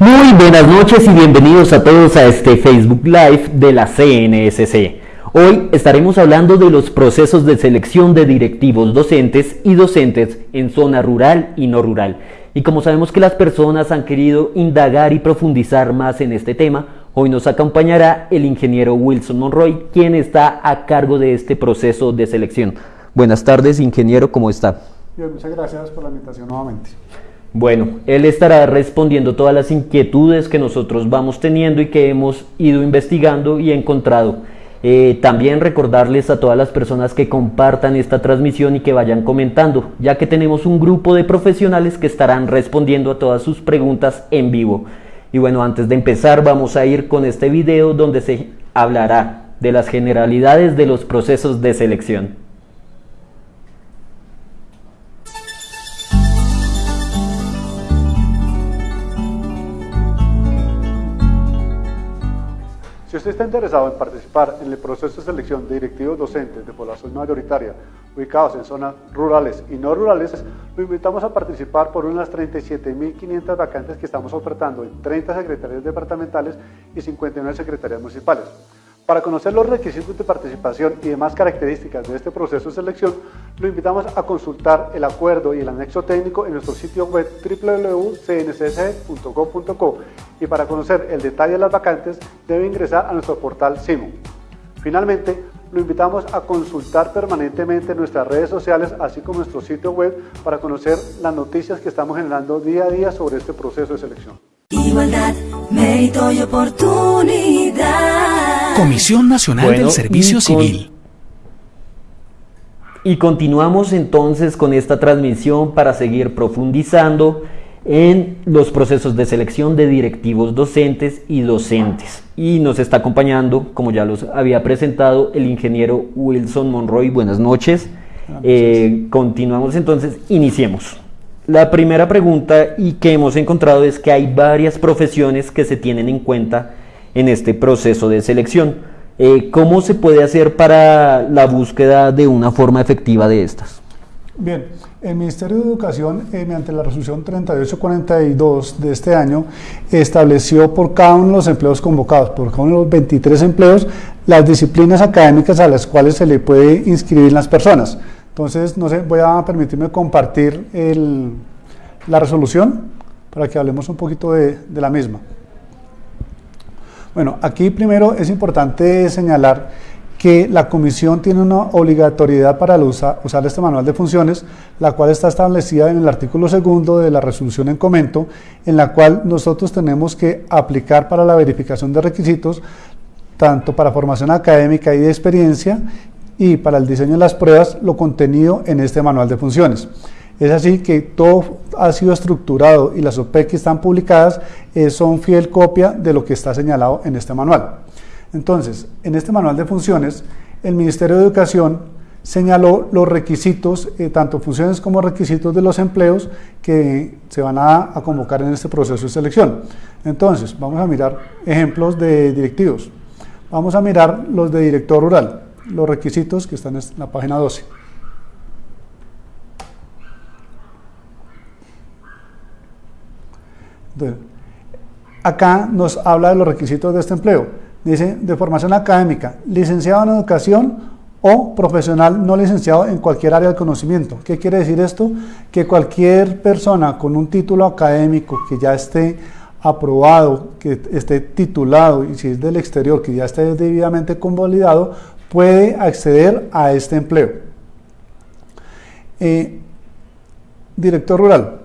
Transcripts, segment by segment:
Muy buenas noches y bienvenidos a todos a este Facebook Live de la CNSC. Hoy estaremos hablando de los procesos de selección de directivos docentes y docentes en zona rural y no rural. Y como sabemos que las personas han querido indagar y profundizar más en este tema, hoy nos acompañará el ingeniero Wilson Monroy, quien está a cargo de este proceso de selección. Buenas tardes, ingeniero, ¿cómo está? Bien, muchas gracias por la invitación nuevamente. Bueno, él estará respondiendo todas las inquietudes que nosotros vamos teniendo y que hemos ido investigando y encontrado. Eh, también recordarles a todas las personas que compartan esta transmisión y que vayan comentando, ya que tenemos un grupo de profesionales que estarán respondiendo a todas sus preguntas en vivo. Y bueno, antes de empezar vamos a ir con este video donde se hablará de las generalidades de los procesos de selección. Usted está interesado en participar en el proceso de selección de directivos docentes de población mayoritaria ubicados en zonas rurales y no rurales, lo invitamos a participar por unas 37.500 vacantes que estamos ofertando en 30 secretarías departamentales y 59 secretarías municipales. Para conocer los requisitos de participación y demás características de este proceso de selección, lo invitamos a consultar el acuerdo y el anexo técnico en nuestro sitio web www.cncsc.gov.co y para conocer el detalle de las vacantes debe ingresar a nuestro portal SIMO. Finalmente, lo invitamos a consultar permanentemente nuestras redes sociales, así como nuestro sitio web, para conocer las noticias que estamos generando día a día sobre este proceso de selección. Igualdad, mérito y oportunidad. Comisión Nacional del Servicio Civil. Y continuamos entonces con esta transmisión para seguir profundizando en los procesos de selección de directivos docentes y docentes. Y nos está acompañando, como ya los había presentado, el ingeniero Wilson Monroy. Buenas noches. Eh, continuamos entonces, iniciemos. La primera pregunta y que hemos encontrado es que hay varias profesiones que se tienen en cuenta en este proceso de selección. Eh, ¿Cómo se puede hacer para la búsqueda de una forma efectiva de estas? Bien, el Ministerio de Educación, eh, mediante la resolución 3842 de este año, estableció por cada uno de los empleos convocados, por cada uno de los 23 empleos, las disciplinas académicas a las cuales se le puede inscribir las personas. Entonces, no sé, voy a permitirme compartir la resolución para que hablemos un poquito de, la misma. Bueno, aquí primero es importante señalar que la comisión tiene una obligatoriedad para usar, este manual de funciones, la cual está establecida en el artículo segundo de la resolución en comento, en la cual nosotros tenemos que aplicar para la verificación de requisitos, tanto para formación académica y de experiencia, y para el diseño de las pruebas lo contenido en este manual de funciones. Es así que todo ha sido estructurado y las OP que están publicadas eh, son fiel copia de lo que está señalado en este manual. Entonces, en este manual de funciones, el Ministerio de Educación señaló los requisitos, eh, tanto funciones como requisitos de los empleos que se van a convocar en este proceso de selección. Entonces, vamos a mirar ejemplos de directivos. Vamos a mirar los de director rural los requisitos que están en la página 12. Acá nos habla de los requisitos de este empleo. Dice, de formación académica, licenciado en educación o profesional no licenciado en cualquier área del conocimiento. ¿Qué quiere decir esto? Que cualquier persona con un título académico que ya esté aprobado, que esté titulado y si es del exterior, que ya esté debidamente convalidado, puede acceder a este empleo. Eh, director rural,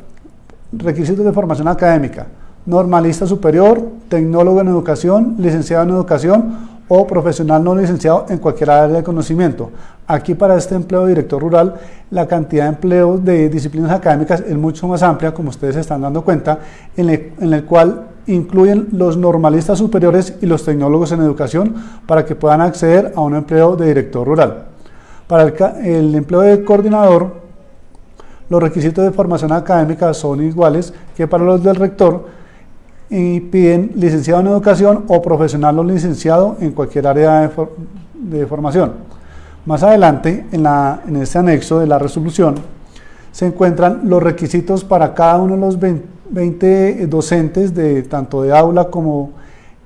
requisitos de formación académica, normalista superior, tecnólogo en educación, licenciado en educación o profesional no licenciado en cualquier área de conocimiento. Aquí para este empleo de director rural, la cantidad de empleos de disciplinas académicas es mucho más amplia, como ustedes están dando cuenta, en el cual incluyen los normalistas superiores y los tecnólogos en educación para que puedan acceder a un empleo de director rural. Para el, empleo de coordinador, los requisitos de formación académica son iguales que para los del rector y piden licenciado en educación o profesional o licenciado en cualquier área de, formación. Más adelante, en, en este anexo de la resolución, se encuentran los requisitos para cada uno de los 20 docentes, de, tanto de aula como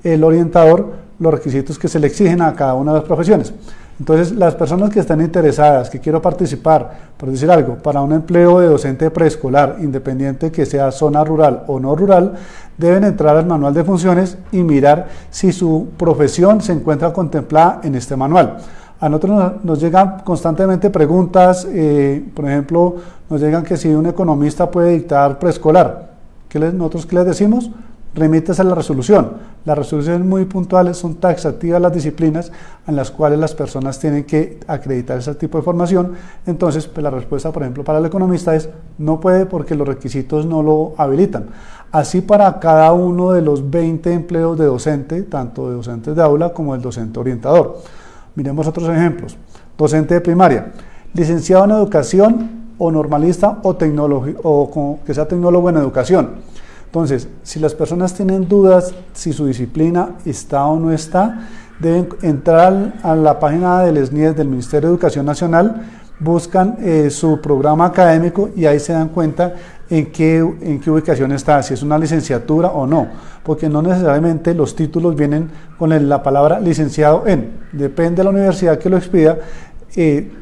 el orientador, los requisitos que se le exigen a cada una de las profesiones. Entonces, las personas que están interesadas, que quiero participar, por decir algo, para un empleo de docente preescolar, independiente que sea zona rural o no rural, deben entrar al manual de funciones y mirar si su profesión se encuentra contemplada en este manual. A nosotros nos, llegan constantemente preguntas, eh, por ejemplo, nos llegan que si un economista puede dictar preescolar. ¿Qué les, ¿Nosotros qué les decimos? Remítese a la resolución. Las resoluciones muy puntuales son taxativas las disciplinas en las cuales las personas tienen que acreditar ese tipo de formación. Entonces, pues la respuesta, por ejemplo, para el economista es no puede porque los requisitos no lo habilitan. Así para cada uno de los 20 empleos de docente, tanto de docentes de aula como del docente orientador. Miremos otros ejemplos. Docente de primaria, licenciado en educación o normalista o, o que sea tecnólogo en educación entonces, si las personas tienen dudas si su disciplina está o no está, deben entrar a la página del SNIES del Ministerio de Educación Nacional, buscan eh, su programa académico y ahí se dan cuenta en qué, en qué ubicación está, si es una licenciatura o no, porque no necesariamente los títulos vienen con la palabra licenciado en, depende de la universidad que lo expida,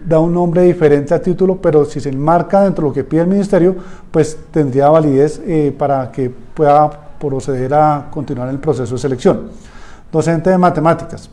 da un nombre diferente al título, pero si se enmarca dentro de lo que pide el ministerio, pues tendría validez eh, para que pueda proceder a continuar el proceso de selección. Docente de matemáticas.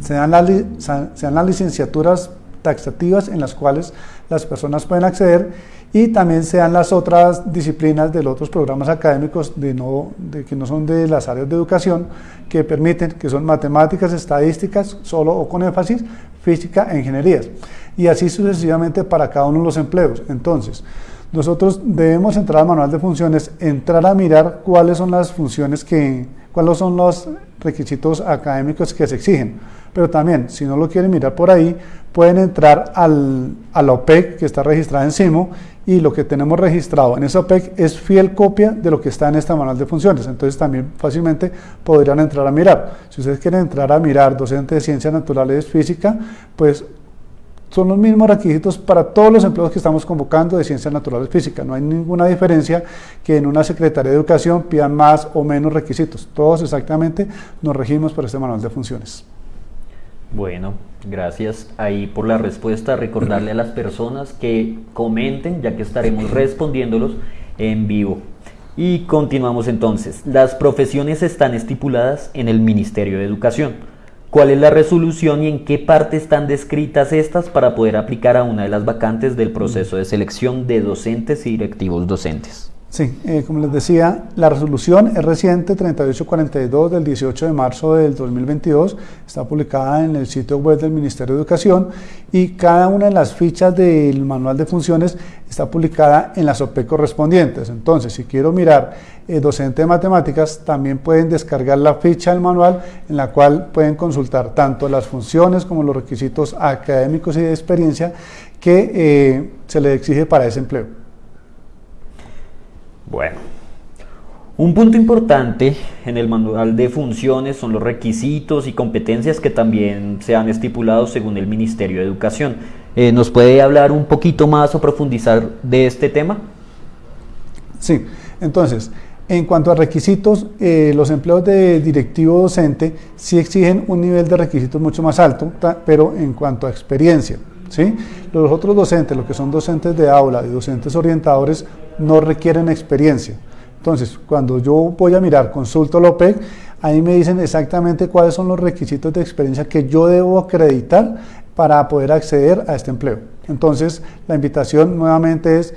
Se dan, las, se dan las licenciaturas taxativas en las cuales las personas pueden acceder y también se dan las otras disciplinas de los otros programas académicos de no, de, que no son de las áreas de educación que permiten, que son matemáticas, estadísticas, solo o con énfasis, física e ingenierías. Y así sucesivamente para cada uno de los empleos. Entonces, nosotros debemos entrar al manual de funciones, entrar a mirar cuáles son las funciones que, cuáles son los requisitos académicos que se exigen. Pero también, si no lo quieren mirar por ahí, pueden entrar al, a la OPEC que está registrada en CIMO y lo que tenemos registrado en esa OPEC es fiel copia de lo que está en esta manual de funciones. Entonces también fácilmente podrían entrar a mirar. Si ustedes quieren entrar a mirar docente de ciencias naturales física, pues son los mismos requisitos para todos los empleos que estamos convocando de ciencias naturales física. No hay ninguna diferencia que en una Secretaría de Educación pidan más o menos requisitos. Todos exactamente nos regimos por este manual de funciones. Bueno, gracias ahí por la respuesta. Recordarle a las personas que comenten, ya que estaremos respondiéndolos en vivo. Y continuamos entonces. Las profesiones están estipuladas en el Ministerio de Educación cuál es la resolución y en qué parte están descritas estas para poder aplicar a una de las vacantes del proceso de selección de docentes y directivos docentes. Sí, eh, como les decía, la resolución es reciente, 3842 del 18 de marzo del 2022, está publicada en el sitio web del Ministerio de Educación y cada una de las fichas del manual de funciones está publicada en las OPE correspondientes. Entonces, si quiero mirar eh, docente de matemáticas, también pueden descargar la ficha del manual en la cual pueden consultar tanto las funciones como los requisitos académicos y de experiencia que eh, se le exige para ese empleo. Bueno, un punto importante en el manual de funciones son los requisitos y competencias que también se han estipulado según el Ministerio de Educación. Eh, ¿Nos puede hablar un poquito más o profundizar de este tema? Sí, entonces, en cuanto a requisitos, eh, los empleos de directivo docente sí exigen un nivel de requisitos mucho más alto, pero en cuanto a experiencia. Los otros docentes, los que son docentes de aula y docentes orientadores, no requieren experiencia. Entonces, cuando yo voy a mirar, consulto la OPEC, ahí me dicen exactamente cuáles son los requisitos de experiencia que yo debo acreditar para poder acceder a este empleo. Entonces, la invitación nuevamente es,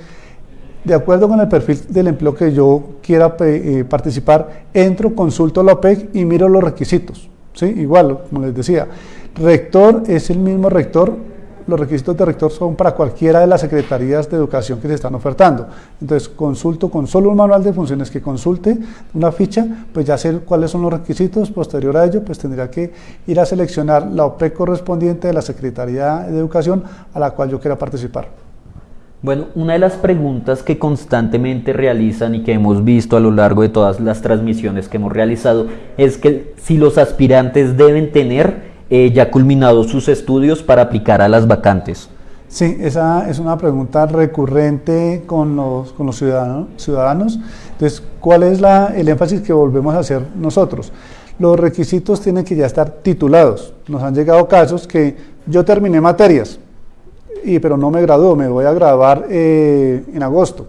de acuerdo con el perfil del empleo que yo quiera eh, participar, entro, consulto la OPEC y miro los requisitos. ¿sí? Igual, como les decía, rector es el mismo rector los requisitos de rector son para cualquiera de las secretarías de educación que se están ofertando. Entonces, consulto con solo un manual de funciones que consulte una ficha, pues ya sé cuáles son los requisitos. Posterior a ello, pues tendría que ir a seleccionar la OP correspondiente de la Secretaría de Educación a la cual yo quiera participar. Bueno, una de las preguntas que constantemente realizan y que hemos visto a lo largo de todas las transmisiones que hemos realizado es que si los aspirantes deben tener eh, ya culminados sus estudios para aplicar a las vacantes. Sí, esa es una pregunta recurrente con los, ciudadanos. Entonces, ¿cuál es la, el énfasis que volvemos a hacer nosotros? Los requisitos tienen que ya estar titulados. Nos han llegado casos que yo terminé materias, y, pero no me graduó, me voy a graduar eh, en agosto.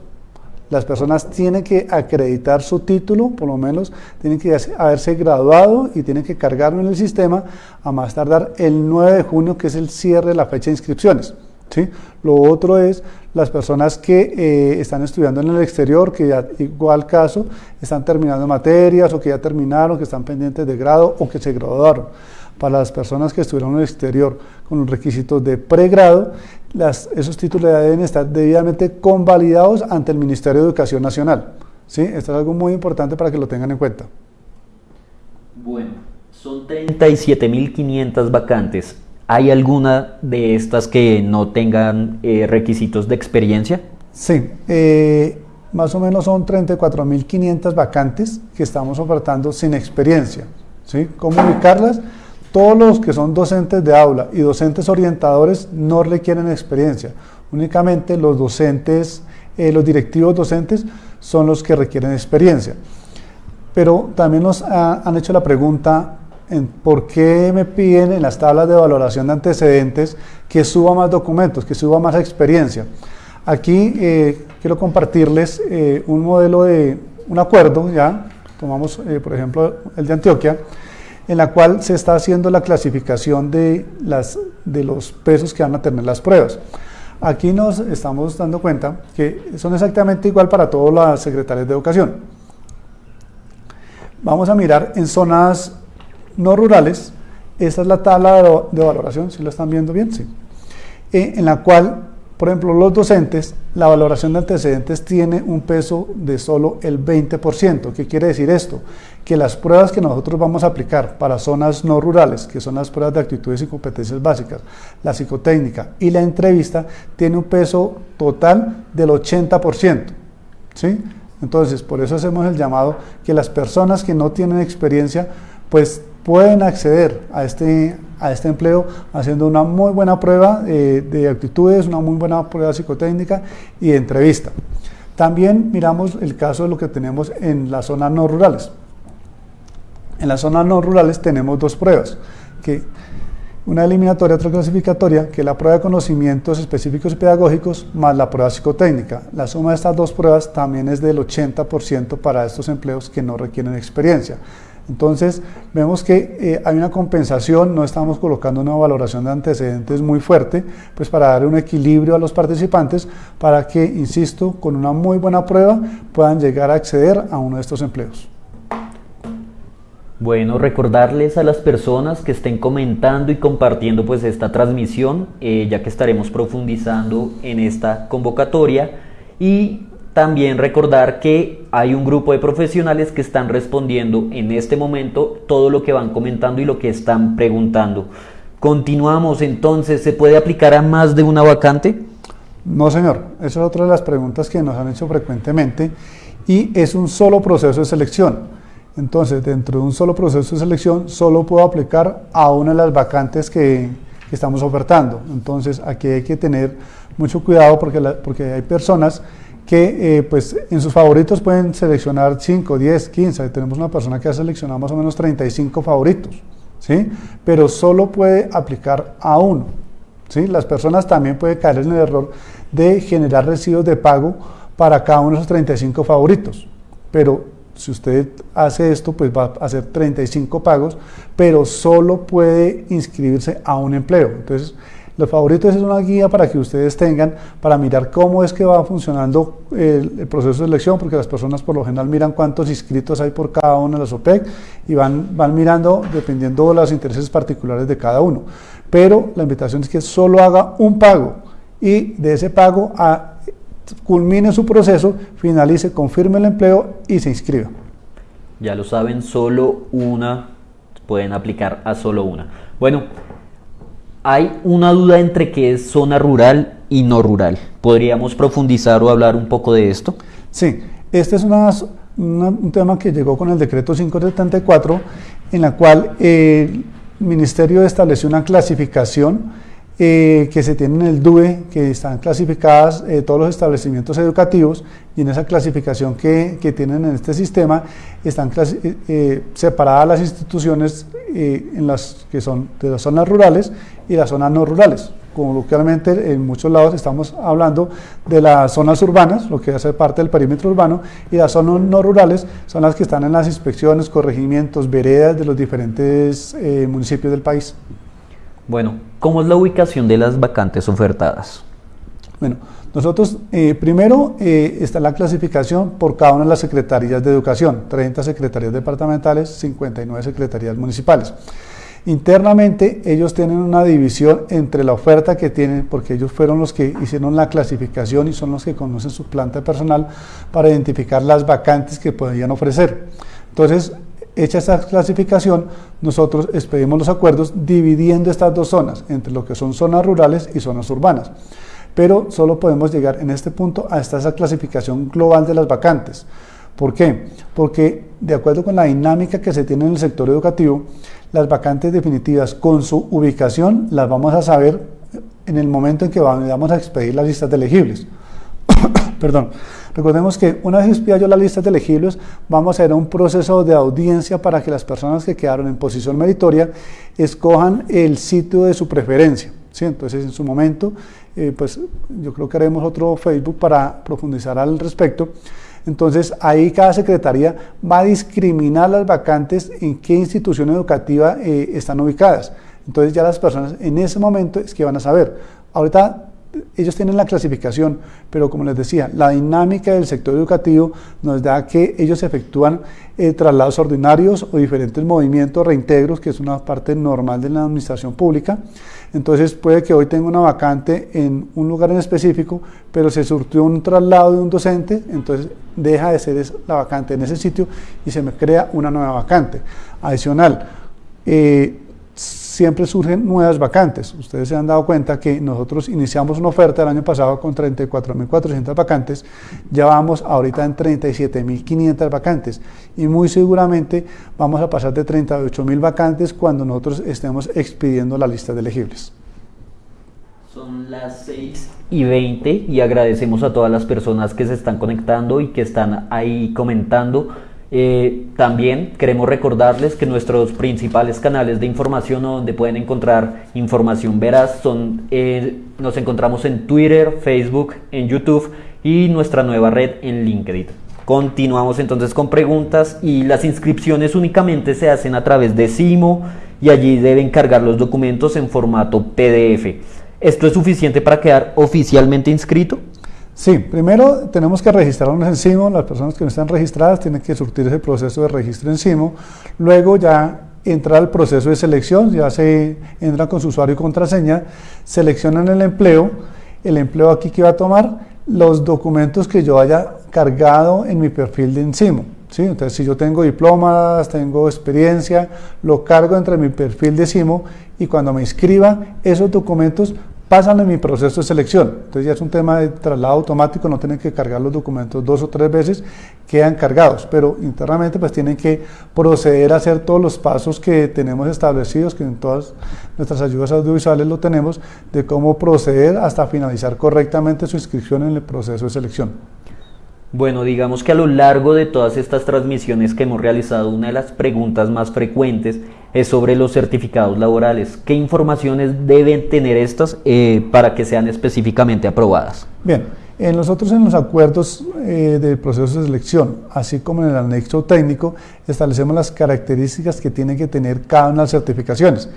Las personas tienen que acreditar su título, por lo menos tienen que haberse graduado y tienen que cargarlo en el sistema a más tardar el 9 de junio, que es el cierre de la fecha de inscripciones. ¿sí? Lo otro es las personas que eh, están estudiando en el exterior, que ya igual caso están terminando materias o que ya terminaron, que están pendientes de grado o que se graduaron. Para las personas que estuvieron en el exterior con los requisitos de pregrado, las, esos títulos deben estar debidamente convalidados ante el Ministerio de Educación Nacional. ¿sí? Esto es algo muy importante para que lo tengan en cuenta. Bueno, son 37.500 vacantes. ¿Hay alguna de estas que no tengan eh, requisitos de experiencia? Sí, eh, más o menos son 34.500 vacantes que estamos ofertando sin experiencia. ¿sí? ¿Cómo ubicarlas? Todos los que son docentes de aula y docentes orientadores no requieren experiencia. Únicamente los docentes, eh, los directivos docentes son los que requieren experiencia. Pero también nos han hecho la pregunta, por qué me piden en las tablas de valoración de antecedentes que suba más documentos, que suba más experiencia. Aquí eh, quiero compartirles eh, un modelo de un acuerdo, ya tomamos por ejemplo el de Antioquia, en la cual se está haciendo la clasificación de, las, de los pesos que van a tener las pruebas. Aquí nos estamos dando cuenta que son exactamente igual para todas las secretarias de educación. Vamos a mirar en zonas no rurales, esta es la tabla de, valoración, si lo están viendo bien, sí, eh, en la cual, por ejemplo, los docentes, la valoración de antecedentes tiene un peso de solo el 20%. ¿Qué quiere decir esto? Que las pruebas que nosotros vamos a aplicar para zonas no rurales, que son las pruebas de actitudes y competencias básicas, la psicotécnica y la entrevista, tiene un peso total del 80%. ¿sí? Entonces, por eso hacemos el llamado que las personas que no tienen experiencia, pues pueden acceder a este, a este empleo haciendo una muy buena prueba eh, de actitudes, una muy buena prueba psicotécnica y de entrevista. También miramos el caso de lo que tenemos en las zonas no rurales. En las zonas no rurales tenemos dos pruebas, que una eliminatoria, otra clasificatoria, que es la prueba de conocimientos específicos y pedagógicos más la prueba psicotécnica. La suma de estas dos pruebas también es del 80% para estos empleos que no requieren experiencia. Entonces, vemos que eh, hay una compensación, no estamos colocando una valoración de antecedentes muy fuerte, pues para dar un equilibrio a los participantes, para que, insisto, con una muy buena prueba puedan llegar a acceder a uno de estos empleos. Bueno, recordarles a las personas que estén comentando y compartiendo pues esta transmisión, eh, ya que estaremos profundizando en esta convocatoria y también recordar que hay un grupo de profesionales que están respondiendo en este momento todo lo que van comentando y lo que están preguntando. Continuamos entonces, ¿se puede aplicar a más de una vacante? No, señor. Esa es otra de las preguntas que nos han hecho frecuentemente y es un solo proceso de selección. Entonces, dentro de un solo proceso de selección, solo puedo aplicar a una de las vacantes que, estamos ofertando. Entonces, aquí hay que tener mucho cuidado porque, porque hay personas que eh, pues en sus favoritos pueden seleccionar 5, 10, 15. Tenemos una persona que ha seleccionado más o menos 35 favoritos, ¿sí? pero solo puede aplicar a uno. ¿sí? Las personas también pueden caer en el error de generar recibos de pago para cada uno de esos 35 favoritos. Pero si usted hace esto, pues va a hacer 35 pagos, pero solo puede inscribirse a un empleo. Entonces, los favoritos es una guía para que ustedes tengan para mirar cómo es que va funcionando el, proceso de selección, porque las personas por lo general miran cuántos inscritos hay por cada una de las OPEC y van, van mirando dependiendo de los intereses particulares de cada uno. Pero la invitación es que solo haga un pago y de ese pago a, culmine su proceso, finalice, confirme el empleo y se inscriba. Ya lo saben, solo una, pueden aplicar a solo una. Bueno, hay una duda entre qué es zona rural y no rural. ¿Podríamos profundizar o hablar un poco de esto? Sí, este es un tema que llegó con el decreto 574, en la cual el Ministerio estableció una clasificación eh, que se tienen en el DUE, que están clasificadas eh, todos los establecimientos educativos y en esa clasificación que, que tienen en este sistema están eh, separadas las instituciones en las que son de las zonas rurales y las zonas no rurales. Coloquialmente en muchos lados estamos hablando de las zonas urbanas, lo que hace parte del perímetro urbano, y las zonas no rurales son las que están en las inspecciones, corregimientos, veredas de los diferentes municipios del país. Bueno, ¿cómo es la ubicación de las vacantes ofertadas? Bueno, nosotros eh, primero eh, está la clasificación por cada una de las secretarías de educación, 30 secretarías departamentales, 59 secretarías municipales. Internamente ellos tienen una división entre la oferta que tienen, porque ellos fueron los que hicieron la clasificación y son los que conocen su planta personal para identificar las vacantes que podrían ofrecer. Entonces, Hecha esta clasificación, nosotros expedimos los acuerdos dividiendo estas dos zonas, entre lo que son zonas rurales y zonas urbanas. Pero solo podemos llegar en este punto a esta clasificación global de las vacantes. ¿Por qué? Porque de acuerdo con la dinámica que se tiene en el sector educativo, las vacantes definitivas con su ubicación las vamos a saber en el momento en que vamos a expedir las listas de elegibles. Perdón. Recordemos que una vez expida yo las listas de elegibles, vamos a ir a un proceso de audiencia para que las personas que quedaron en posición meritoria escojan el sitio de su preferencia. Entonces, en su momento, eh, pues yo creo que haremos otro Facebook para profundizar al respecto. Entonces, ahí cada secretaría va a discriminar las vacantes en qué institución educativa eh, están ubicadas. Entonces, ya las personas en ese momento es que van a saber. Ahorita ellos tienen la clasificación, pero como les decía, la dinámica del sector educativo nos da que ellos efectúan eh, traslados ordinarios o diferentes movimientos, reintegros, que es una parte normal de la administración pública. Entonces puede que hoy tenga una vacante en un lugar en específico, pero se surtió un traslado de un docente, entonces deja de ser la vacante en ese sitio y se me crea una nueva vacante. Adicional, eh, siempre surgen nuevas vacantes. Ustedes se han dado cuenta que nosotros iniciamos una oferta el año pasado con 34.400 vacantes, ya vamos ahorita en 37.500 vacantes y muy seguramente vamos a pasar de 38.000 vacantes cuando nosotros estemos expidiendo la lista de elegibles. Son las 6 y 20 y agradecemos a todas las personas que se están conectando y que están ahí comentando eh, también queremos recordarles que nuestros principales canales de información donde pueden encontrar información veraz son, eh, nos encontramos en Twitter, Facebook, en YouTube y nuestra nueva red en LinkedIn. Continuamos entonces con preguntas y las inscripciones únicamente se hacen a través de Simo y allí deben cargar los documentos en formato PDF. ¿Esto es suficiente para quedar oficialmente inscrito? Sí, primero tenemos que registrarnos en CIMO, las personas que no están registradas tienen que surtir ese proceso de registro en CIMO, luego ya entrar al proceso de selección, ya se entra con su usuario y contraseña, seleccionan el empleo, el empleo aquí que va a tomar, los documentos que yo haya cargado en mi perfil de Encimo. ¿sí? Entonces, si yo tengo diplomas, tengo experiencia, lo cargo entre mi perfil de CIMO y cuando me inscriba, esos documentos pasan en mi proceso de selección. Entonces ya es un tema de traslado automático, no tienen que cargar los documentos dos o tres veces, quedan cargados, pero internamente pues tienen que proceder a hacer todos los pasos que tenemos establecidos, que en todas nuestras ayudas audiovisuales lo tenemos, de cómo proceder hasta finalizar correctamente su inscripción en el proceso de selección. Bueno, digamos que a lo largo de todas estas transmisiones que hemos realizado, una de las preguntas más frecuentes es sobre los certificados laborales. ¿Qué informaciones deben tener estas eh, para que sean específicamente aprobadas? Bien, en nosotros en los acuerdos eh, del proceso de selección, así como en el anexo técnico, establecemos las características que tienen que tener cada una de las certificaciones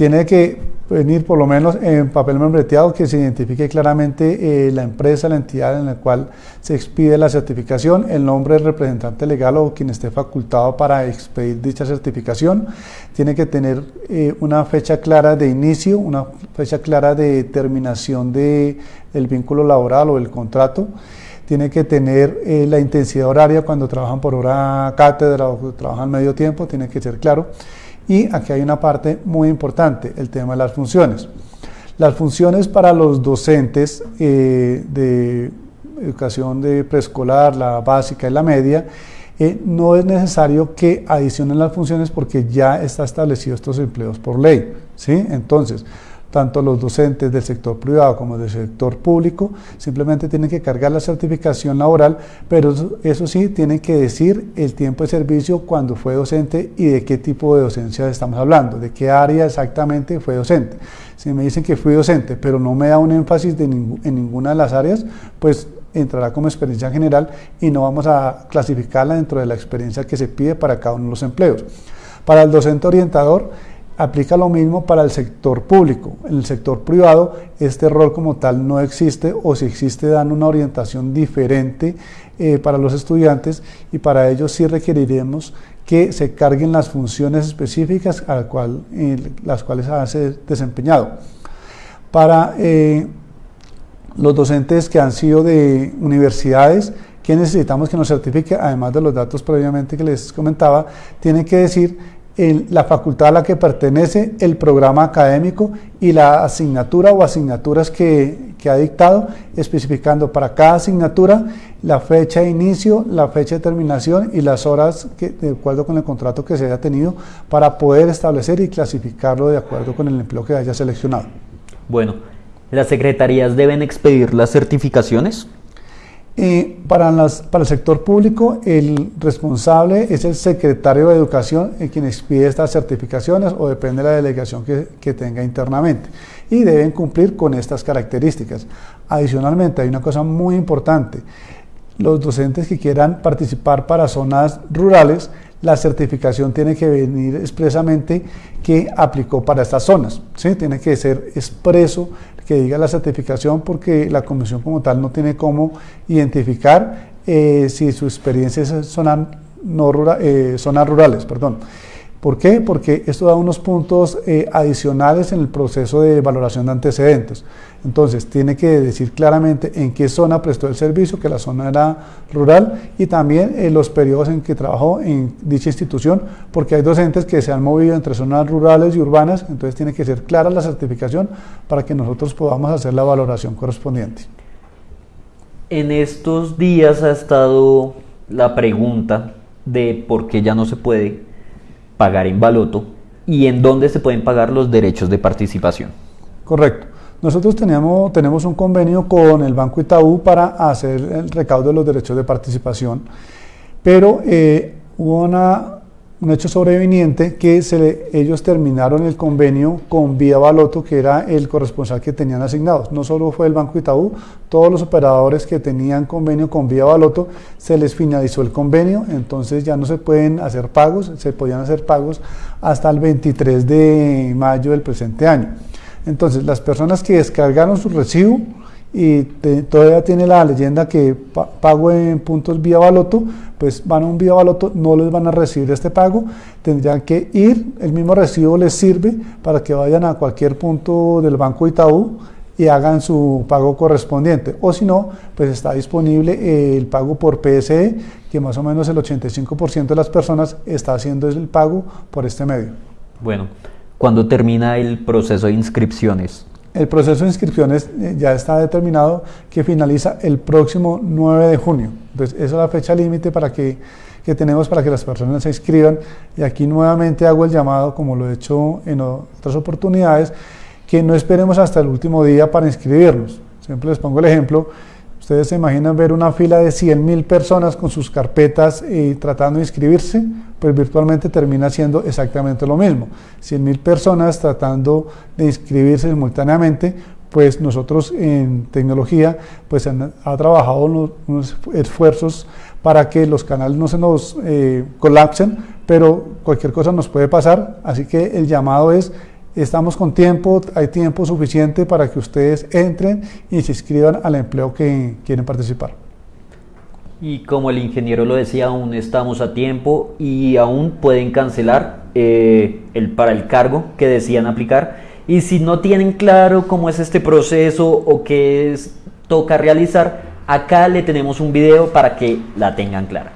tiene que venir por lo menos en papel membreteado que se identifique claramente eh, la empresa, la entidad en la cual se expide la certificación, el nombre del representante legal o quien esté facultado para expedir dicha certificación. Tiene que tener eh, una fecha clara de inicio, una fecha clara de terminación del vínculo laboral o el contrato tiene que tener eh, la intensidad horaria cuando trabajan por hora cátedra o trabajan medio tiempo, tiene que ser claro. Y aquí hay una parte muy importante, el tema de las funciones. Las funciones para los docentes eh, de educación de preescolar, la básica y la media, eh, no es necesario que adicionen las funciones porque ya está establecido estos empleos por ley. ¿sí? Entonces, tanto los docentes del sector privado como del sector público, simplemente tienen que cargar la certificación laboral, pero eso, sí, tienen que decir el tiempo de servicio cuando fue docente y de qué tipo de docencia estamos hablando, de qué área exactamente fue docente. Si me dicen que fui docente, pero no me da un énfasis en ninguna de las áreas, pues entrará como experiencia general y no vamos a clasificarla dentro de la experiencia que se pide para cada uno de los empleos. Para el docente orientador, aplica lo mismo para el sector público. En el sector privado este rol como tal no existe o si existe dan una orientación diferente eh, para los estudiantes y para ello sí requeriremos que se carguen las funciones específicas a cual, las cuales ha desempeñado. Para eh, los docentes que han sido de universidades, que necesitamos que nos certifique, además de los datos previamente que les comentaba, tienen que decir la facultad a la que pertenece, el programa académico y la asignatura o asignaturas que, ha dictado, especificando para cada asignatura la fecha de inicio, la fecha de terminación y las horas que, de acuerdo con el contrato que se haya tenido para poder establecer y clasificarlo de acuerdo con el empleo que haya seleccionado. Bueno, ¿las secretarías deben expedir las certificaciones? Para, para el sector público, el responsable es el secretario de Educación, en quien expide estas certificaciones o depende de la delegación que, que tenga internamente. Y deben cumplir con estas características. Adicionalmente, hay una cosa muy importante. Los docentes que quieran participar para zonas rurales, la certificación tiene que venir expresamente que aplicó para estas zonas. ¿sí? Tiene que ser expreso que diga la certificación porque la comisión como tal no tiene cómo identificar eh, si su experiencia es eh, zonas rurales. Perdón. ¿Por qué? Porque esto da unos puntos eh, adicionales en el proceso de valoración de antecedentes. Entonces, tiene que decir claramente en qué zona prestó el servicio, que la zona era rural, y también en los periodos en que trabajó en dicha institución, porque hay docentes que se han movido entre zonas rurales y urbanas, entonces tiene que ser clara la certificación para que nosotros podamos hacer la valoración correspondiente. En estos días ha estado la pregunta de por qué ya no se puede pagar en baloto y en dónde se pueden pagar los derechos de participación. Correcto. Nosotros teníamos, tenemos un convenio con el Banco Itaú para hacer el recaudo de los derechos de participación, pero eh, hubo una un hecho sobreviniente que ellos terminaron el convenio con Vía Baloto, que era el corresponsal que tenían asignados. No solo fue el Banco Itaú, todos los operadores que tenían convenio con Vía Baloto, se les finalizó el convenio, entonces ya no se pueden hacer pagos, se podían hacer pagos hasta el 23 de mayo del presente año. Entonces, las personas que descargaron su recibo, y todavía tiene la leyenda que pago en puntos vía baloto, pues van a un vía baloto, no les van a recibir este pago, tendrían que ir, el mismo recibo les sirve para que vayan a cualquier punto del Banco Itaú y hagan su pago correspondiente. O si no, pues está disponible el pago por PSE, que más o menos el 85% de las personas está haciendo el pago por este medio. Bueno, ¿cuándo termina el proceso de inscripciones? El proceso de inscripciones eh, ya está determinado que finaliza el próximo 9 de junio. Entonces, esa es la fecha límite para que, que, tenemos para que las personas se inscriban. Y aquí nuevamente hago el llamado, como lo he hecho en otras oportunidades, que no esperemos hasta el último día para inscribirnos. Siempre les pongo el ejemplo. Ustedes se imaginan ver una fila de 100.000 personas con sus carpetas y tratando de inscribirse, pues virtualmente termina siendo exactamente lo mismo. 100.000 personas tratando de inscribirse simultáneamente, pues nosotros en tecnología pues han, ha trabajado unos, esfuerzos para que los canales no se nos eh, colapsen, pero cualquier cosa nos puede pasar, así que el llamado es Estamos con tiempo, hay tiempo suficiente para que ustedes entren y se inscriban al empleo que quieren participar. Y como el ingeniero lo decía, aún estamos a tiempo y aún pueden cancelar eh, el, para el cargo que decían aplicar. Y si no tienen claro cómo es este proceso o qué es, toca realizar, acá le tenemos un video para que la tengan clara.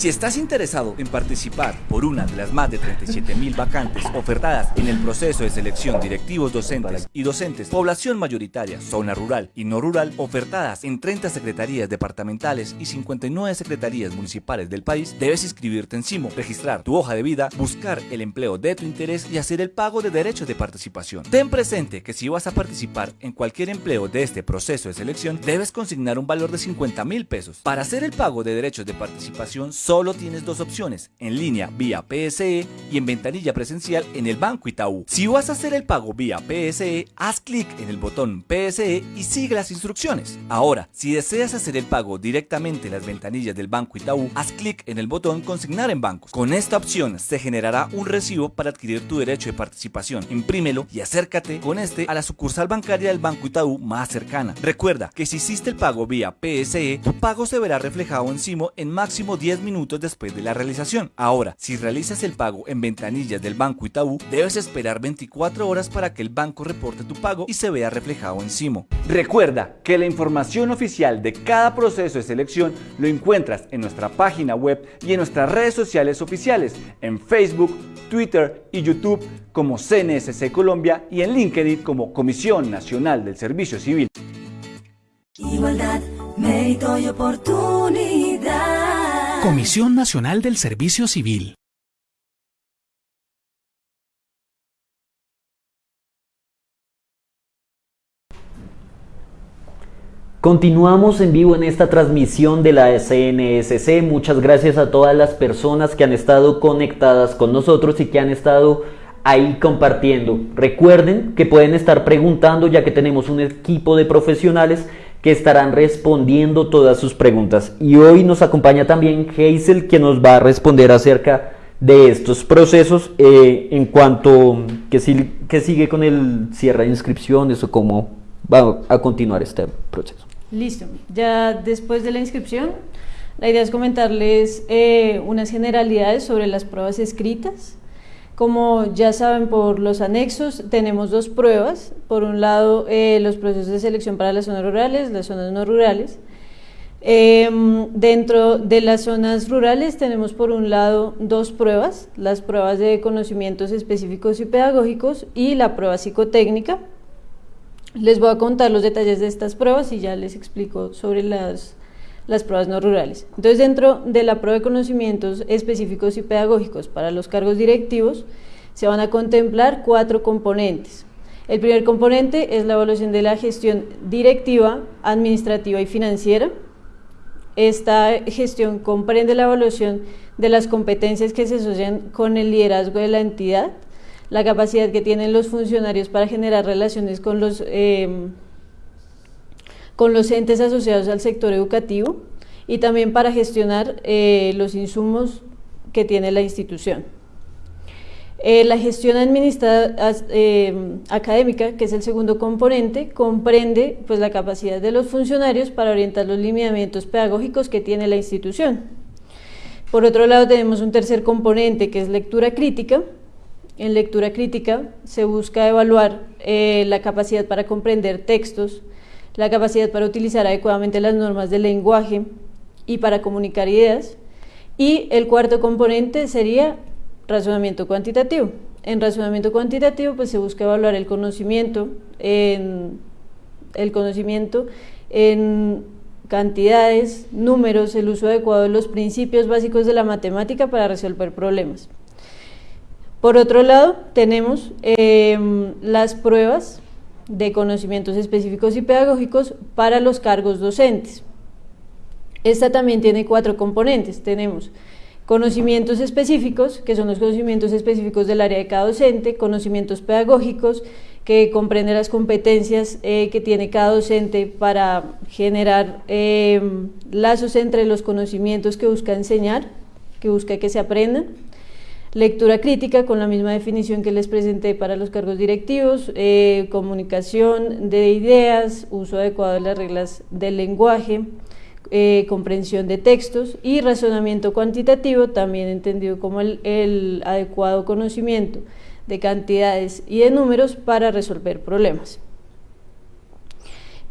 Si estás interesado en participar por una de las más de 37 mil vacantes ofertadas en el proceso de selección directivos docentes y docentes, población mayoritaria, zona rural y no rural, ofertadas en 30 secretarías departamentales y 59 secretarías municipales del país, debes inscribirte en CIMO, registrar tu hoja de vida, buscar el empleo de tu interés y hacer el pago de derechos de participación. Ten presente que si vas a participar en cualquier empleo de este proceso de selección, debes consignar un valor de 50 mil pesos. Para hacer el pago de derechos de participación, solo tienes dos opciones, en línea vía PSE y en ventanilla presencial en el Banco Itaú. Si vas a hacer el pago vía PSE, haz clic en el botón PSE y sigue las instrucciones. Ahora, si deseas hacer el pago directamente en las ventanillas del Banco Itaú, haz clic en el botón Consignar en bancos. Con esta opción se generará un recibo para adquirir tu derecho de participación. Imprímelo y acércate con este a la sucursal bancaria del Banco Itaú más cercana. Recuerda que si hiciste el pago vía PSE, tu pago se verá reflejado en en máximo 10 minutos después de la realización. Ahora, si realizas el pago en ventanillas del Banco Itaú, debes esperar 24 horas para que el banco reporte tu pago y se vea reflejado en CIMO. Recuerda que la información oficial de cada proceso de selección lo encuentras en nuestra página web y en nuestras redes sociales oficiales, en Facebook, Twitter y YouTube como CNSC Colombia y en LinkedIn como Comisión Nacional del Servicio Civil. Igualdad, mérito y oportunidad. Comisión Nacional del Servicio Civil. Continuamos en vivo en esta transmisión de la SNSC. Muchas gracias a todas las personas que han estado conectadas con nosotros y que han estado ahí compartiendo. Recuerden que pueden estar preguntando ya que tenemos un equipo de profesionales que estarán respondiendo todas sus preguntas. Y hoy nos acompaña también Hazel que nos va a responder acerca de estos procesos eh, en cuanto que, si, que sigue con el cierre de inscripciones o cómo va a continuar este proceso. Listo, ya después de la inscripción, la idea es comentarles eh, unas generalidades sobre las pruebas escritas. Como ya saben por los anexos, tenemos dos pruebas. Por un lado, eh, los procesos de selección para las zonas rurales, las zonas no rurales. Em, dentro de las zonas rurales tenemos por un lado dos pruebas, las pruebas de conocimientos específicos y pedagógicos y la prueba psicotécnica. Les voy a contar los detalles de estas pruebas y ya les explico sobre las, las pruebas no rurales. Entonces, dentro de la prueba de conocimientos específicos y pedagógicos para los cargos directivos, se van a contemplar cuatro componentes. El primer componente es la evaluación de la gestión directiva, administrativa y financiera. Esta gestión comprende la evaluación de las competencias que se asocian con el liderazgo de la entidad, la capacidad que tienen los funcionarios para generar relaciones con los, eh, con los entes asociados al sector educativo y también para gestionar eh, los insumos que tiene la institución. Eh, la gestión administrativa académica, que es el segundo componente, comprende pues, la capacidad de los funcionarios para orientar los lineamientos pedagógicos que tiene la institución. Por otro lado, tenemos un tercer componente, que es lectura crítica, en lectura crítica se busca evaluar eh, la capacidad para comprender textos, la capacidad para utilizar adecuadamente las normas del lenguaje y para comunicar ideas. Y el cuarto componente sería razonamiento cuantitativo. En razonamiento cuantitativo pues se busca evaluar el conocimiento en, el conocimiento en cantidades, números, el uso adecuado de los principios básicos de la matemática para resolver problemas. Por otro lado, tenemos em, las pruebas de conocimientos específicos y pedagógicos para los cargos docentes. Esta también tiene cuatro componentes. Tenemos conocimientos específicos, que son los conocimientos específicos del área de cada docente, conocimientos pedagógicos, que comprenden las competencias eh, que tiene cada docente para generar em, lazos entre los conocimientos que busca enseñar, que busca que se aprendan Lectura crítica con la misma definición que les presenté para los cargos directivos, eh, comunicación de ideas, uso adecuado de las reglas del lenguaje, eh, comprensión de textos y razonamiento cuantitativo, también entendido como el, el adecuado conocimiento de cantidades y de números para resolver problemas.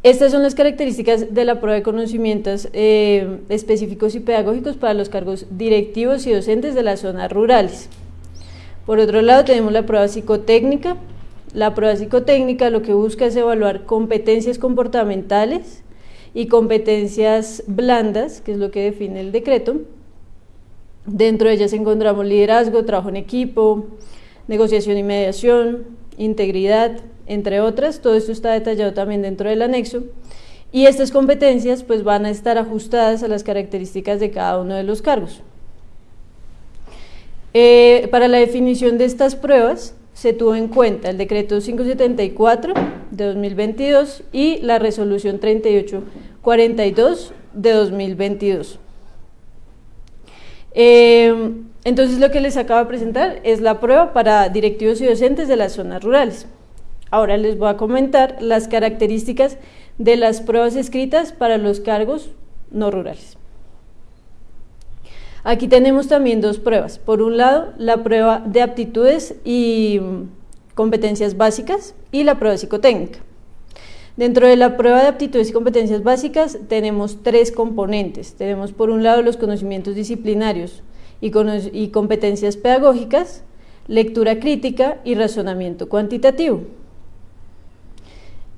Estas son las características de la prueba de conocimientos eh, específicos y pedagógicos para los cargos directivos y docentes de las zonas rurales. Por otro lado, tenemos la prueba psicotécnica. La prueba psicotécnica lo que busca es evaluar competencias comportamentales y competencias blandas, que es lo que define el decreto. Dentro de ellas encontramos liderazgo, trabajo en equipo, negociación y mediación, integridad, entre otras. Todo esto está detallado también dentro del anexo. Y estas competencias pues, van a estar ajustadas a las características de cada uno de los cargos. Eh, para la definición de estas pruebas se tuvo en cuenta el decreto 574 de 2022 y la resolución 3842 de 2022. Eh, entonces lo que les acabo de presentar es la prueba para directivos y docentes de las zonas rurales. Ahora les voy a comentar las características de las pruebas escritas para los cargos no rurales. Aquí tenemos también dos pruebas. Por un lado, la prueba de aptitudes y competencias básicas y la prueba psicotécnica. Dentro de la prueba de aptitudes y competencias básicas tenemos tres componentes. Tenemos por un lado los conocimientos disciplinarios y, y competencias pedagógicas, lectura crítica y razonamiento cuantitativo.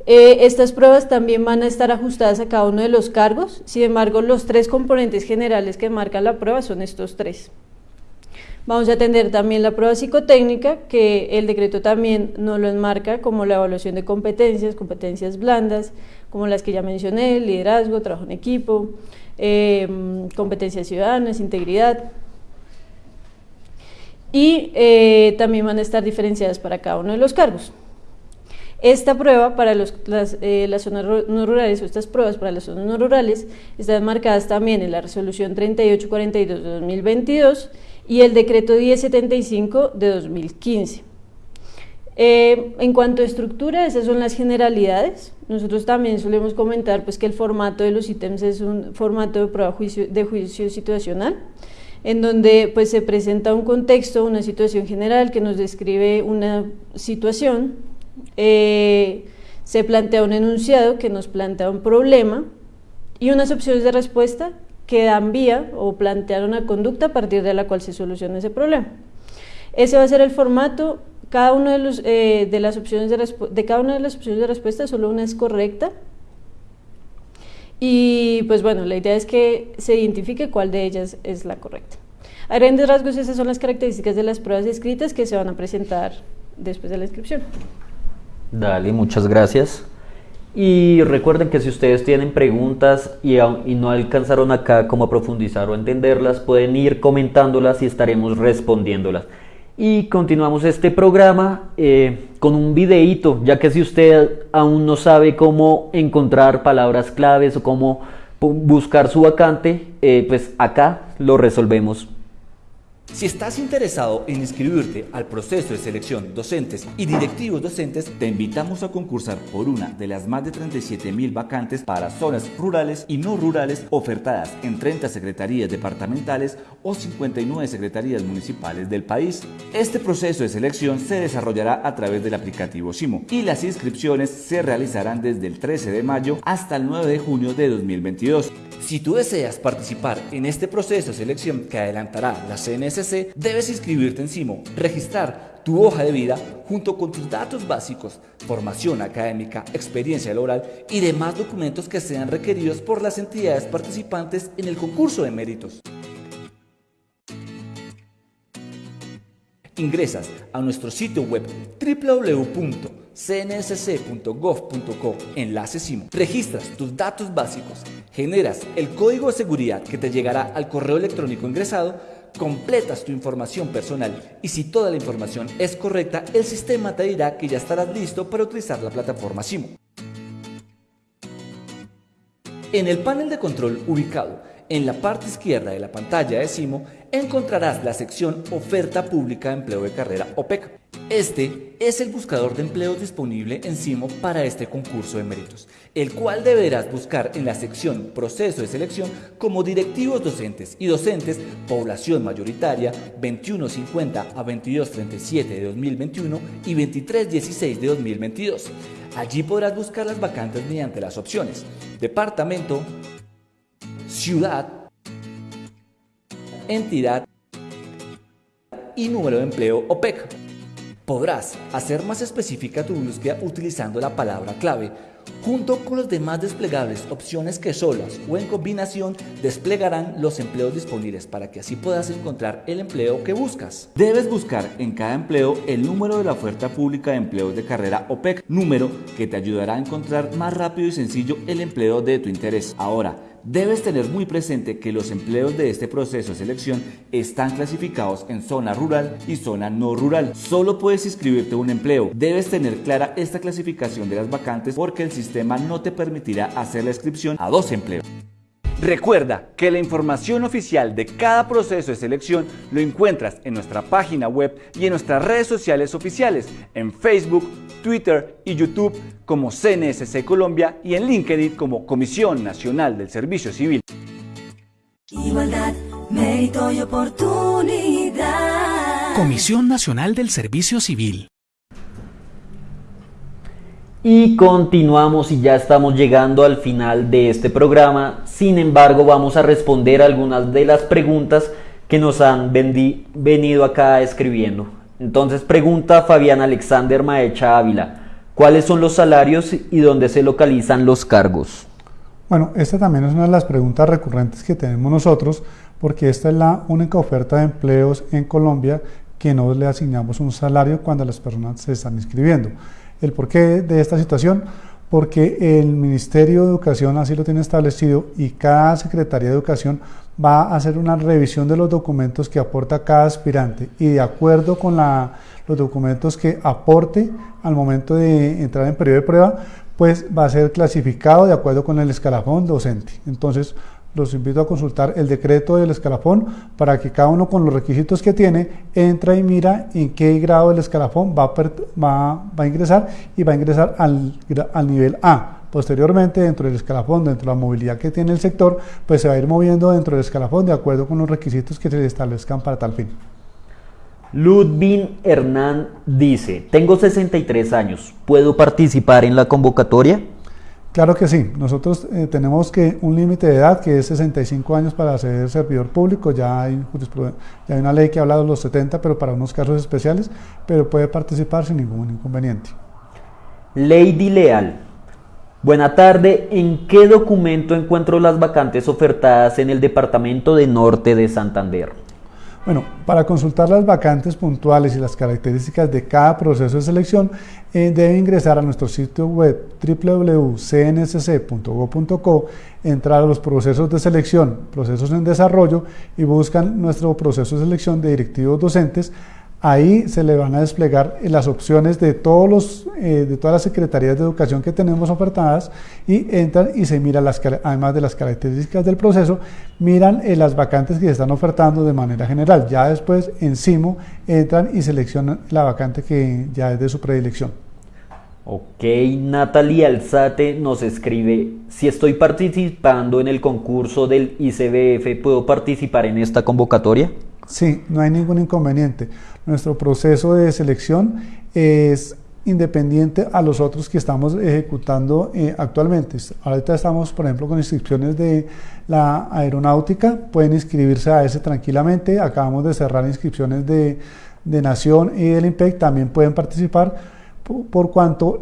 Eh, estas pruebas también van a estar ajustadas a cada uno de los cargos, sin embargo los tres componentes generales que marca la prueba son estos tres. Vamos a atender también la prueba psicotécnica, que el decreto también nos lo enmarca como la evaluación de competencias, competencias blandas, como las que ya mencioné, liderazgo, trabajo en equipo, em, competencias ciudadanas, integridad. Y eh, también van a estar diferenciadas para cada uno de los cargos. Esta prueba para las, eh, las, zonas no rurales, o estas pruebas para las zonas no rurales, están marcadas también en la resolución 3842 de 2022 y el decreto 1075 de 2015. Eh, en cuanto a estructura, esas son las generalidades. Nosotros también solemos comentar pues, que el formato de los ítems es un formato de prueba juicio, de juicio situacional, en donde pues, se presenta un contexto, una situación general que nos describe una situación eh, se plantea un enunciado que nos plantea un problema y unas opciones de respuesta que dan vía o plantean una conducta a partir de la cual se soluciona ese problema. Ese va a ser el formato, cada una eh, de las opciones de cada una de las opciones de respuesta solo una es correcta y pues bueno, la idea es que se identifique cuál de ellas es la correcta. A grandes rasgos esas son las características de las pruebas escritas que se van a presentar después de la inscripción. Dale, muchas gracias. Y recuerden que si ustedes tienen preguntas y, no alcanzaron acá como a profundizar o entenderlas, pueden ir comentándolas y estaremos respondiéndolas. Y continuamos este programa eh, con un videíto, ya que si usted aún no sabe cómo encontrar palabras claves o cómo buscar su vacante, eh, pues acá lo resolvemos si estás interesado en inscribirte al proceso de selección docentes y directivos docentes, te invitamos a concursar por una de las más de 37 mil vacantes para zonas rurales y no rurales ofertadas en 30 secretarías departamentales o 59 secretarías municipales del país. Este proceso de selección se desarrollará a través del aplicativo SIMO y las inscripciones se realizarán desde el 13 de mayo hasta el 9 de junio de 2022. Si tú deseas participar en este proceso de selección que adelantará la Debes inscribirte en SIMO, registrar tu hoja de vida junto con tus datos básicos, formación académica, experiencia laboral y demás documentos que sean requeridos por las entidades participantes en el concurso de méritos. Ingresas a nuestro sitio web www cnsc.gov.co, enlace SIMO. Registras tus datos básicos, generas el código de seguridad que te llegará al correo electrónico ingresado, completas tu información personal y si toda la información es correcta, el sistema te dirá que ya estarás listo para utilizar la plataforma SIMO. En el panel de control ubicado en la parte izquierda de la pantalla de SIMO encontrarás la sección Oferta Pública de Empleo de Carrera OPEC. Este es el buscador de empleos disponible en CIMO para este concurso de méritos, el cual deberás buscar en la sección Proceso de Selección como directivos docentes y docentes Población Mayoritaria 2150 a 2237 de 2021 y 2316 de 2022. Allí podrás buscar las vacantes mediante las opciones Departamento, Ciudad, Entidad y Número de Empleo OPEC. Podrás hacer más específica tu búsqueda utilizando la palabra clave, junto con los demás desplegables, opciones que solas o en combinación desplegarán los empleos disponibles para que así puedas encontrar el empleo que buscas. Debes buscar en cada empleo el número de la oferta pública de empleos de carrera OPEC, número que te ayudará a encontrar más rápido y sencillo el empleo de tu interés. Ahora, Debes tener muy presente que los empleos de este proceso de selección están clasificados en zona rural y zona no rural. Solo puedes inscribirte a un empleo. Debes tener clara esta clasificación de las vacantes porque el sistema no te permitirá hacer la inscripción a dos empleos. Recuerda que la información oficial de cada proceso de selección lo encuentras en nuestra página web y en nuestras redes sociales oficiales, en Facebook, Twitter y YouTube como CNSC Colombia y en LinkedIn como Comisión Nacional del Servicio Civil. Igualdad, mérito y oportunidad. Comisión Nacional del Servicio Civil. Y continuamos y ya estamos llegando al final de este programa. Sin embargo, vamos a responder algunas de las preguntas que nos han venido acá escribiendo. Entonces pregunta Fabián Alexander Maecha Ávila, ¿cuáles son los salarios y dónde se localizan los cargos? Bueno, esta también es una de las preguntas recurrentes que tenemos nosotros, porque esta es la única oferta de empleos en Colombia que no le asignamos un salario cuando las personas se están inscribiendo. ¿El porqué de esta situación? Porque el Ministerio de Educación así lo tiene establecido y cada Secretaría de Educación va a hacer una revisión de los documentos que aporta cada aspirante y de acuerdo con los documentos que aporte al momento de entrar en periodo de prueba, pues va a ser clasificado de acuerdo con el escalafón docente. Entonces, los invito a consultar el decreto del escalafón para que cada uno con los requisitos que tiene entra y mira en qué grado del escalafón va a, ingresar y va a ingresar al, al nivel A. Posteriormente, dentro del escalafón, dentro de la movilidad que tiene el sector, pues se va a ir moviendo dentro del escalafón de acuerdo con los requisitos que se le establezcan para tal fin. Ludvin Hernán dice, tengo 63 años, ¿puedo participar en la convocatoria? Claro que sí, nosotros eh, tenemos que un límite de edad que es 65 años para ser servidor público, ya hay, ya hay una ley que habla de los 70, pero para unos casos especiales, pero puede participar sin ningún inconveniente. Lady Leal, buena tarde, ¿en qué documento encuentro las vacantes ofertadas en el Departamento de Norte de Santander? Bueno, para consultar las vacantes puntuales y las características de cada proceso de selección, eh, debe ingresar a nuestro sitio web www.cnsc.go.co, entrar a los procesos de selección, procesos en desarrollo y buscan nuestro proceso de selección de directivos docentes. Ahí se le van a desplegar las opciones de, todos los, eh, de todas las secretarías de educación que tenemos ofertadas y entran y se miran, las, además de las características del proceso, miran eh, las vacantes que se están ofertando de manera general. Ya después, encima, entran y seleccionan la vacante que ya es de su predilección. Ok, Natalia Alzate nos escribe, si estoy participando en el concurso del ICBF, ¿puedo participar en esta convocatoria? Sí, no hay ningún inconveniente. Nuestro proceso de selección es independiente a los otros que estamos ejecutando eh, actualmente. Ahorita estamos, por ejemplo, con inscripciones de la aeronáutica, pueden inscribirse a ese tranquilamente. Acabamos de cerrar inscripciones de, de Nación y del IMPEC, también pueden participar por cuanto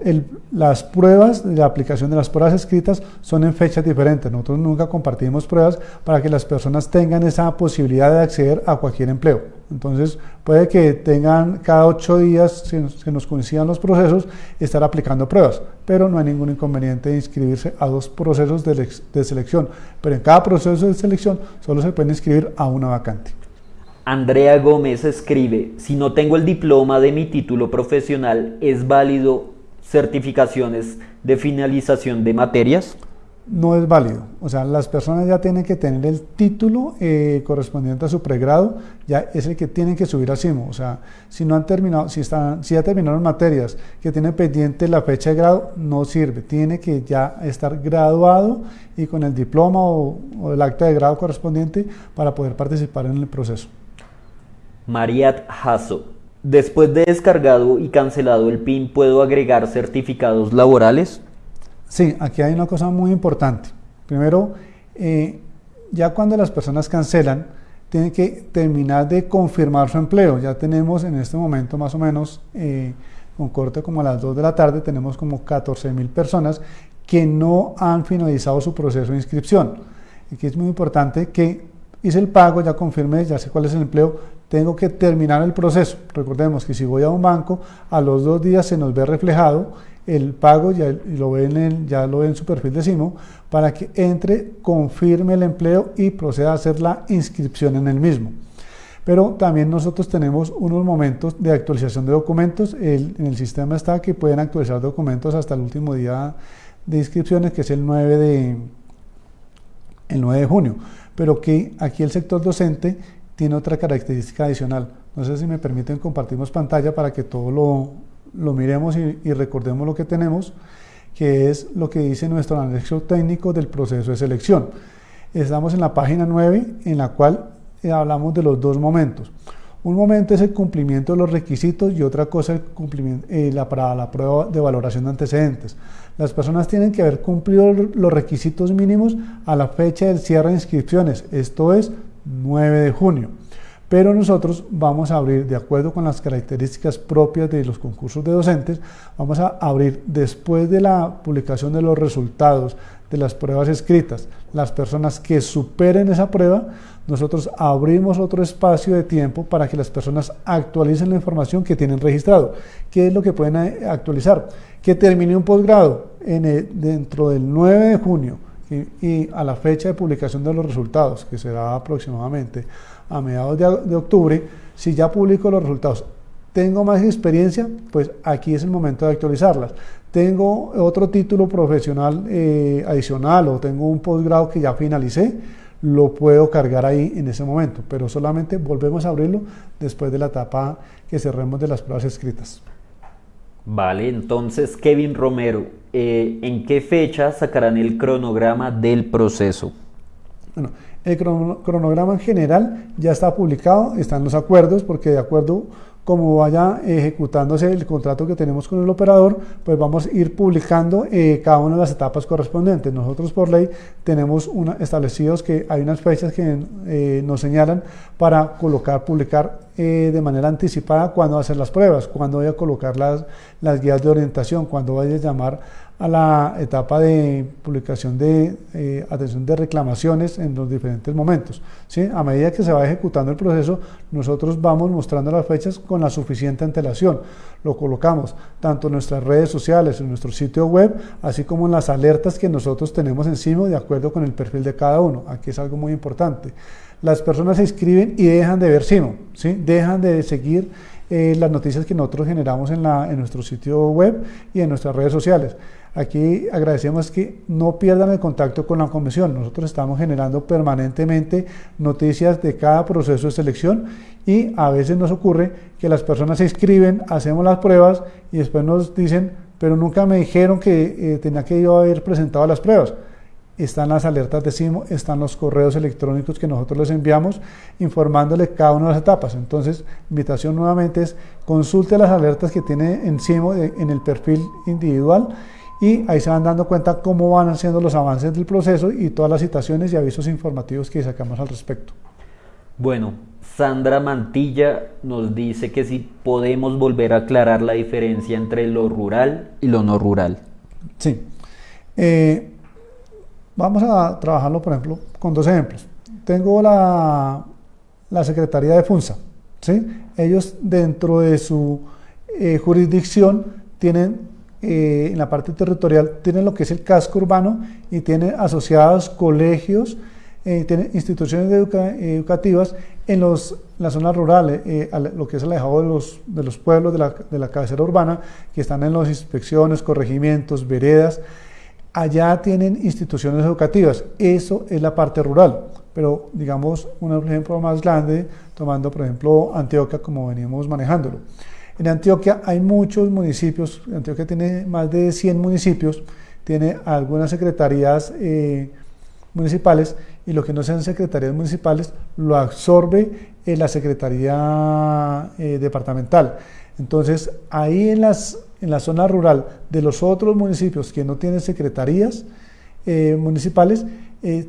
las pruebas, la aplicación de las pruebas escritas son en fechas diferentes. Nosotros nunca compartimos pruebas para que las personas tengan esa posibilidad de acceder a cualquier empleo. Entonces, puede que tengan cada ocho días, si nos, nos coincidan los procesos, estar aplicando pruebas, pero no hay ningún inconveniente de inscribirse a dos procesos de, de selección. Pero en cada proceso de selección solo se puede inscribir a una vacante. Andrea Gómez escribe, si no tengo el diploma de mi título profesional, ¿es válido certificaciones de finalización de materias? no es válido. O sea, las personas ya tienen que tener el título eh, correspondiente a su pregrado, ya es el que tienen que subir a CIMO. O sea, si no han terminado, si, están, si ya terminaron materias que tienen pendiente la fecha de grado, no sirve. Tiene que ya estar graduado y con el diploma o, o el acta de grado correspondiente para poder participar en el proceso. Mariat Hasso. Después de descargado y cancelado el PIN, ¿puedo agregar certificados laborales? Sí, aquí hay una cosa muy importante. Primero, eh, ya cuando las personas cancelan, tienen que terminar de confirmar su empleo. Ya tenemos en este momento más o menos, eh, con corte como a las 2 de la tarde, tenemos como 14 mil personas que no han finalizado su proceso de inscripción. Aquí es muy importante que hice el pago, ya confirmé, ya sé cuál es el empleo, tengo que terminar el proceso. Recordemos que si voy a un banco, a los dos días se nos ve reflejado el pago, ya lo, ven en, ya lo en su perfil de CIMO, para que entre, confirme el empleo y proceda a hacer la inscripción en el mismo. Pero también nosotros tenemos unos momentos de actualización de documentos. en el sistema está que pueden actualizar documentos hasta el último día de inscripciones, que es el 9 de, el 9 de junio. Pero que aquí el sector docente tiene otra característica adicional. No sé si me permiten compartimos pantalla para que todo lo, lo miremos y, recordemos lo que tenemos, que es lo que dice nuestro anexo técnico del proceso de selección. Estamos en la página 9, en la cual eh, hablamos de los dos momentos. Un momento es el cumplimiento de los requisitos y otra cosa el cumplimiento, eh, la, para la prueba de valoración de antecedentes. Las personas tienen que haber cumplido los requisitos mínimos a la fecha del cierre de inscripciones, esto es 9 de junio pero nosotros vamos a abrir, de acuerdo con las características propias de los concursos de docentes, vamos a abrir después de la publicación de los resultados de las pruebas escritas, las personas que superen esa prueba, nosotros abrimos otro espacio de tiempo para que las personas actualicen la información que tienen registrado. ¿Qué es lo que pueden eh, actualizar? Que termine un posgrado dentro del 9 de junio y, y a la fecha de publicación de los resultados, que será aproximadamente a mediados de, octubre, si ya publico los resultados, tengo más experiencia, pues aquí es el momento de actualizarlas. Tengo otro título profesional eh, adicional o tengo un posgrado que ya finalicé, lo puedo cargar ahí en ese momento, pero solamente volvemos a abrirlo después de la etapa que cerremos de las pruebas escritas. Vale, entonces Kevin Romero, eh, ¿en qué fecha sacarán el cronograma del proceso? Bueno, el cronograma en general ya está publicado, están los acuerdos, porque de acuerdo como vaya ejecutándose el contrato que tenemos con el operador, pues vamos a ir publicando eh, cada una de las etapas correspondientes. Nosotros por ley tenemos establecidos que hay unas fechas que eh, nos señalan para colocar, publicar eh, de manera anticipada cuándo hacer las pruebas, cuándo voy a colocar las, las guías de orientación, cuándo vaya a llamar a la etapa de publicación de eh, atención de reclamaciones en los diferentes momentos. ¿sí? A medida que se va ejecutando el proceso, nosotros vamos mostrando las fechas con la suficiente antelación. Lo colocamos tanto en nuestras redes sociales, en nuestro sitio web, así como en las alertas que nosotros tenemos encima de acuerdo con el perfil de cada uno. Aquí es algo muy importante. Las personas se inscriben y dejan de ver SIMO, ¿sí? dejan de seguir eh, las noticias que nosotros generamos en, la, en nuestro sitio web y en nuestras redes sociales. Aquí agradecemos que no pierdan el contacto con la comisión. Nosotros estamos generando permanentemente noticias de cada proceso de selección y a veces nos ocurre que las personas se inscriben, hacemos las pruebas y después nos dicen, pero nunca me dijeron que eh, tenía que yo haber presentado las pruebas están las alertas de CIMO, están los correos electrónicos que nosotros les enviamos informándole cada una de las etapas. Entonces, invitación nuevamente es consulte las alertas que tiene en CIMO en el perfil individual y ahí se van dando cuenta cómo van haciendo los avances del proceso y todas las citaciones y avisos informativos que sacamos al respecto. Bueno, Sandra Mantilla nos dice que si podemos volver a aclarar la diferencia entre lo rural y lo no rural. Sí. Eh, vamos a trabajarlo, por ejemplo, con dos ejemplos. Tengo la, la Secretaría de FUNSA. ¿sí? Ellos dentro de su eh, jurisdicción tienen eh, en la parte territorial tienen lo que es el casco urbano y tienen asociados colegios, eh, tienen instituciones educativas en los, las zonas rurales, eh, lo que es alejado de los, de los pueblos de la, de la cabecera urbana, que están en las inspecciones, corregimientos, veredas. allá tienen instituciones educativas. Eso es la parte rural. Pero digamos un ejemplo más grande, tomando por ejemplo Antioquia como veníamos manejándolo. En Antioquia hay muchos municipios, Antioquia tiene más de 100 municipios, tiene algunas secretarías eh, municipales y lo que no sean secretarías municipales lo absorbe la Secretaría eh, Departamental. Entonces, ahí en, las, en la zona rural de los otros municipios que no tienen secretarías eh, municipales,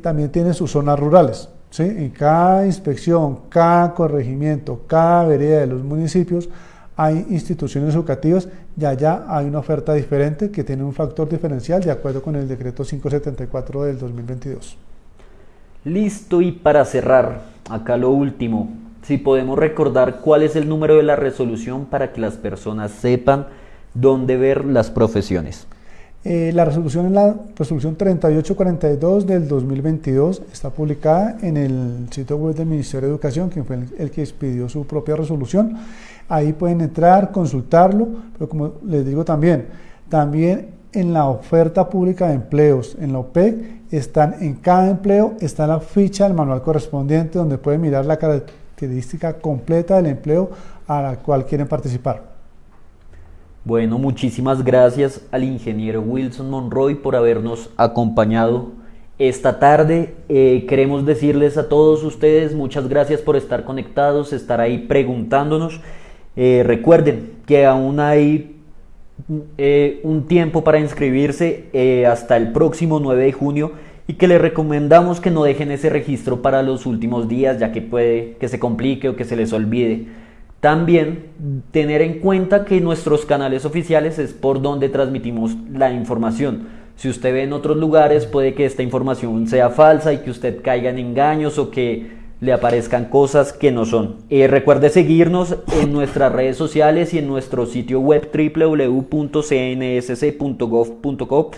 también tienen sus zonas rurales. En cada inspección, cada corregimiento, cada vereda de los municipios, hay instituciones educativas y allá hay una oferta diferente que tiene un factor diferencial de acuerdo con el decreto 574 del 2022. Listo y para cerrar, acá lo último, si podemos recordar cuál es el número de la resolución para que las personas sepan dónde ver las profesiones. Eh, la resolución es la resolución 3842 del 2022, está publicada en el sitio web del Ministerio de Educación, quien fue el, que expidió su propia resolución. Ahí pueden entrar, consultarlo, pero como les digo también, también en la oferta pública de empleos, en la OPEC, están en cada empleo, está la ficha del manual correspondiente donde pueden mirar la característica completa del empleo a la cual quieren participar. Bueno, muchísimas gracias al ingeniero Wilson Monroy por habernos acompañado esta tarde. Eh, queremos decirles a todos ustedes muchas gracias por estar conectados, estar ahí preguntándonos. Eh, recuerden que aún hay eh, un tiempo para inscribirse hasta el próximo 9 de junio y que les recomendamos que no dejen ese registro para los últimos días ya que puede que se complique o que se les olvide. También tener en cuenta que nuestros canales oficiales es por donde transmitimos la información. Si usted ve en otros lugares puede que esta información sea falsa y que usted caiga en engaños o que le aparezcan cosas que no son. Eh, recuerde seguirnos en nuestras redes sociales y en nuestro sitio web www.cnsc.gov.co.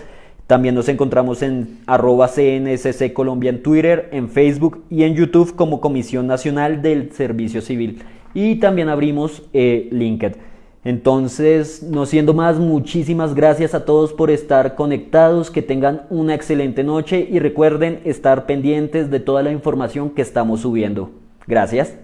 También nos encontramos en arroba CNSC Colombia en Twitter, en Facebook y en YouTube como Comisión Nacional del Servicio Civil y también abrimos eh, LinkedIn. Entonces, no siendo más, muchísimas gracias a todos por estar conectados, que tengan una excelente noche y recuerden estar pendientes de toda la información que estamos subiendo. Gracias.